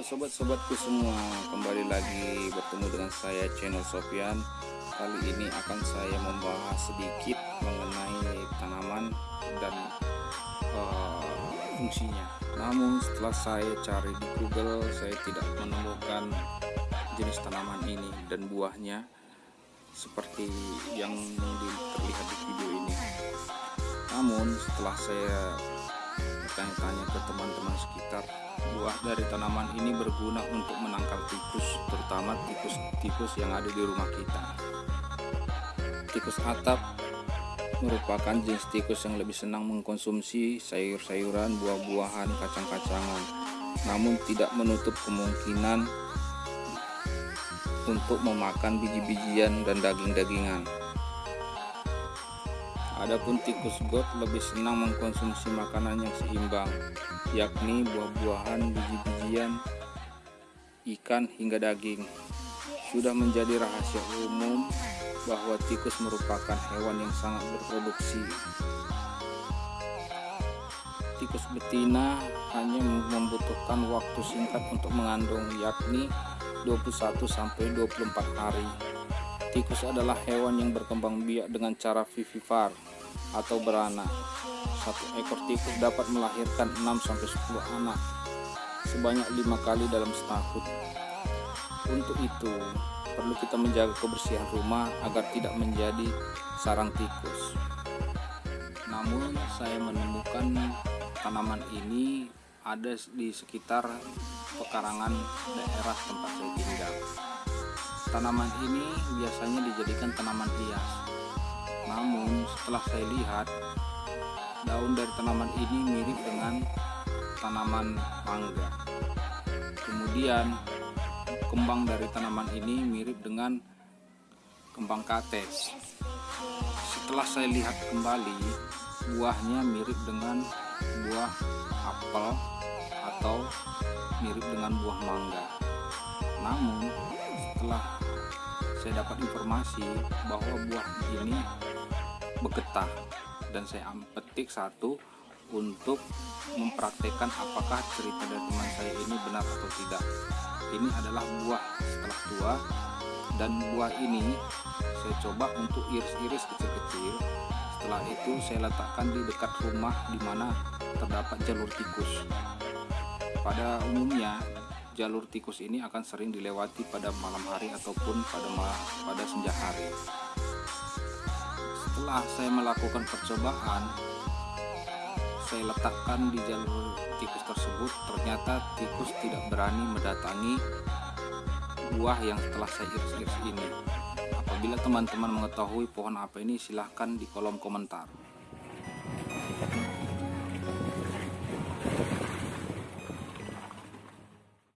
sobat-sobatku semua kembali lagi bertemu dengan saya channel Sofian. Kali ini akan saya membahas sedikit mengenai tanaman dan uh, fungsinya. Namun setelah saya cari di Google saya tidak menemukan jenis tanaman ini dan buahnya seperti yang terlihat di video ini. Namun setelah saya bertanya-tanya ke teman-teman sekitar buah dari tanaman ini berguna untuk menangkal tikus terutama tikus-tikus yang ada di rumah kita. Tikus atap merupakan jenis tikus yang lebih senang mengkonsumsi sayur-sayuran buah-buahan kacang-kacangan. Namun tidak menutup kemungkinan untuk memakan biji-bijian dan daging-dagingan Adapun tikus got lebih senang mengkonsumsi makanan yang seimbang, yakni buah-buahan, biji-bijian, ikan hingga daging. Sudah menjadi rahasia umum bahwa tikus merupakan hewan yang sangat berproduksi. Tikus betina hanya membutuhkan waktu singkat untuk mengandung, yakni 21 24 hari. Tikus adalah hewan yang berkembang biak dengan cara vivipar atau beranak. Satu ekor tikus dapat melahirkan 6-10 anak sebanyak lima kali dalam setahun. Untuk itu, perlu kita menjaga kebersihan rumah agar tidak menjadi sarang tikus. Namun, saya menemukan tanaman ini ada di sekitar pekarangan daerah tempat saya tinggal. Tanaman ini biasanya dijadikan tanaman hias namun setelah saya lihat daun dari tanaman ini mirip dengan tanaman mangga. Kemudian kembang dari tanaman ini mirip dengan kembang kates. Setelah saya lihat kembali, buahnya mirip dengan buah apel atau mirip dengan buah mangga. Namun setelah saya dapat informasi bahwa buah ini bergetah dan saya petik satu untuk mempraktekkan apakah cerita dari teman saya ini benar atau tidak. Ini adalah buah setelah tua dan buah ini saya coba untuk iris-iris kecil-kecil. Setelah itu saya letakkan di dekat rumah di mana terdapat jalur tikus. Pada umumnya jalur tikus ini akan sering dilewati pada malam hari ataupun pada pada senja hari. Setelah saya melakukan percobaan saya letakkan di jalur tikus tersebut. Ternyata tikus tidak berani mendatangi buah yang telah saya iris-iris ini. Apabila teman-teman mengetahui pohon apa ini silahkan di kolom komentar